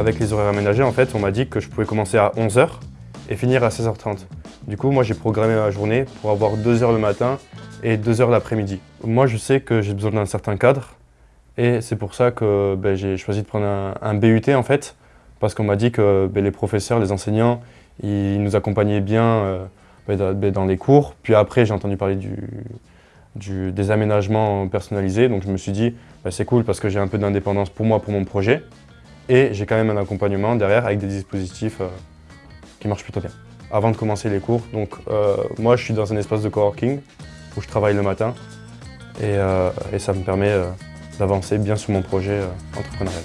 Avec les horaires aménagés, en fait, on m'a dit que je pouvais commencer à 11h et finir à 16h30. Du coup, moi, j'ai programmé ma journée pour avoir 2 heures le matin et 2 heures l'après-midi. Moi, je sais que j'ai besoin d'un certain cadre et c'est pour ça que ben, j'ai choisi de prendre un, BUT, en fait, parce qu'on m'a dit que ben, les professeurs, les enseignants, ils nous accompagnaient bien euh, ben, dans les cours. Puis après, j'ai entendu parler du, des aménagements personnalisés, donc je me suis dit, c'est cool parce que j'ai un peu d'indépendance pour moi, pour mon projet. Et j'ai quand même un accompagnement derrière avec des dispositifs euh, qui marchent plutôt bien. Avant de commencer les cours, donc euh, moi je suis dans un espace de coworking où je travaille le matin et, euh, et ça me permet d'avancer bien sur mon projet entrepreneurial.